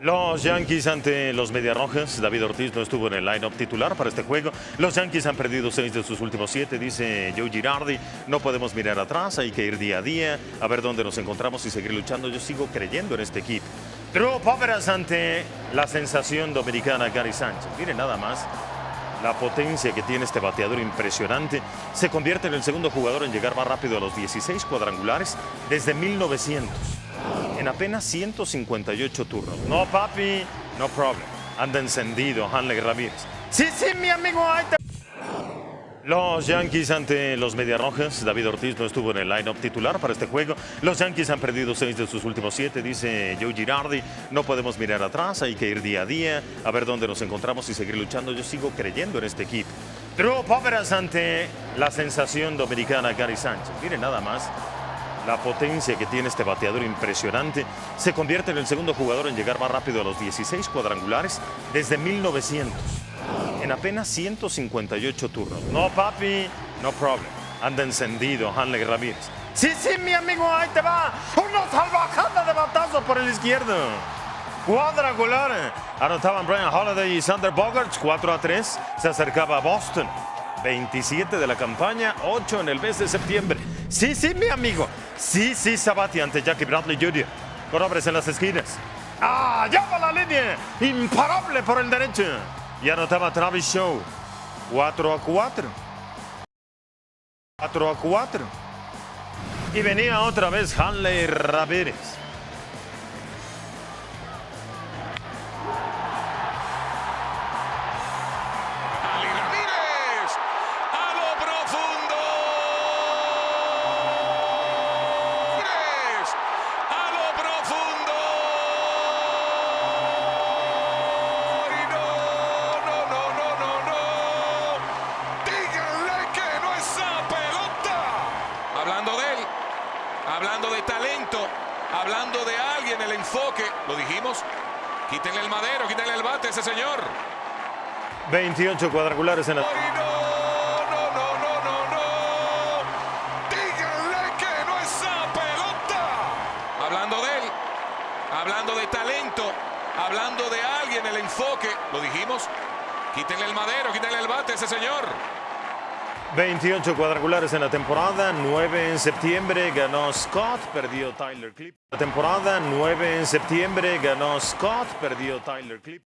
Los Yankees ante los Mediarrojas. David Ortiz no estuvo en el line-up titular para este juego. Los Yankees han perdido seis de sus últimos siete, dice Joe Girardi. No podemos mirar atrás, hay que ir día a día, a ver dónde nos encontramos y seguir luchando. Yo sigo creyendo en este equipo. Drew Poveras ante la sensación dominicana Gary Sánchez. Miren nada más la potencia que tiene este bateador impresionante. Se convierte en el segundo jugador en llegar más rápido a los 16 cuadrangulares desde 1900 en apenas 158 turnos. No, papi, no problem. Anda encendido Hanley Ramírez. Sí, sí, mi amigo. Los Yankees ante los Mediarrojas. David Ortiz no estuvo en el line-up titular para este juego. Los Yankees han perdido seis de sus últimos siete, dice Joe Girardi. No podemos mirar atrás, hay que ir día a día, a ver dónde nos encontramos y seguir luchando. Yo sigo creyendo en este equipo. Drew Poveras ante la sensación dominicana Gary Sánchez. Miren nada más la potencia que tiene este bateador impresionante. Se convierte en el segundo jugador en llegar más rápido a los 16 cuadrangulares desde 1900. En apenas 158 turnos. No, papi, no problem. Anda encendido Hanley Ramírez. Sí, sí, mi amigo, ahí te va. Una salvajada de batazo por el izquierdo. Cuadrangular. Anotaban Brian Holiday y Sander Bogarts 4 a 3. Se acercaba Boston. 27 de la campaña, 8 en el mes de septiembre. Sí, sí, mi amigo. Sí, sí, Sabati ante Jackie Bradley Jr. Con hombres en las esquinas. ¡Ah! ¡Llama la línea! Imparable por el derecho. Y anotaba Travis Shaw. 4 a 4. 4 a 4. Y venía otra vez Hanley Ramírez. Hablando de talento, hablando de alguien, el enfoque, lo dijimos. Quítenle el madero, quítenle el bate a ese señor. 28 cuadrangulares en la... Y no, no, no, no, no, no. Díganle que no esa pelota. Hablando de él, hablando de talento, hablando de alguien, el enfoque, lo dijimos. Quítenle el madero, quítenle el bate a ese señor. 28 cuadrangulares en la temporada, 9 en septiembre ganó Scott, perdió Tyler Clip. La temporada, 9 en septiembre ganó Scott, perdió Tyler Clip.